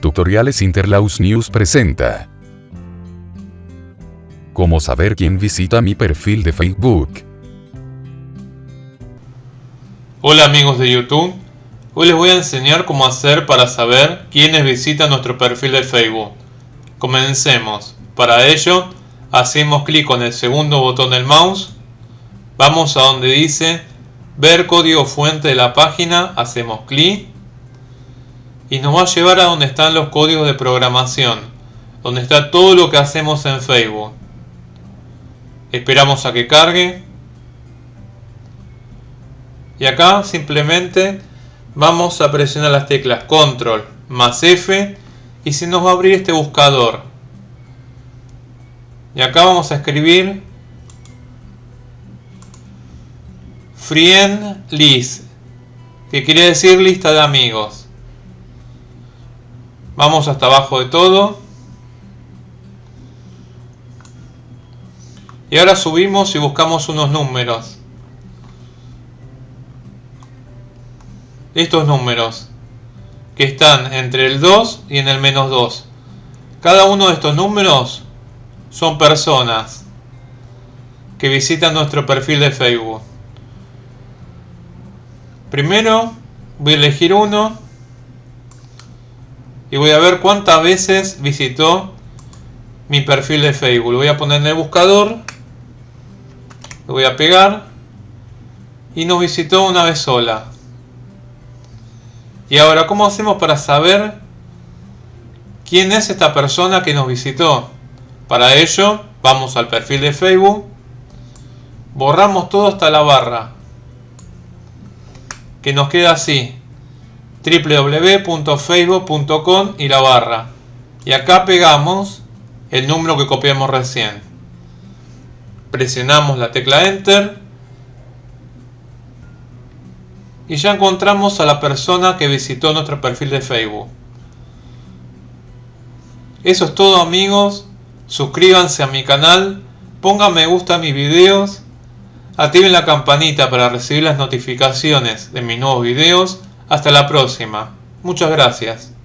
Tutoriales Interlaus News presenta. ¿Cómo saber quién visita mi perfil de Facebook? Hola amigos de YouTube, hoy les voy a enseñar cómo hacer para saber quiénes visitan nuestro perfil de Facebook. Comencemos. Para ello, hacemos clic con el segundo botón del mouse, vamos a donde dice ver código fuente de la página, hacemos clic y nos va a llevar a donde están los códigos de programación, donde está todo lo que hacemos en Facebook. Esperamos a que cargue. Y acá simplemente vamos a presionar las teclas control más F y se nos va a abrir este buscador. Y acá vamos a escribir friend list, que quiere decir lista de amigos. Vamos hasta abajo de todo. Y ahora subimos y buscamos unos números. Estos números que están entre el 2 y en el menos 2. Cada uno de estos números son personas que visitan nuestro perfil de Facebook. Primero voy a elegir uno y voy a ver cuántas veces visitó mi perfil de Facebook. Lo voy a poner en el buscador, lo voy a pegar y nos visitó una vez sola. Y ahora, ¿cómo hacemos para saber quién es esta persona que nos visitó? Para ello, vamos al perfil de Facebook, borramos todo hasta la barra, que nos queda así www.facebook.com y la barra. Y acá pegamos el número que copiamos recién. Presionamos la tecla Enter. Y ya encontramos a la persona que visitó nuestro perfil de Facebook. Eso es todo amigos. Suscríbanse a mi canal. Pongan me gusta a mis videos. Activen la campanita para recibir las notificaciones de mis nuevos videos hasta la próxima. Muchas gracias.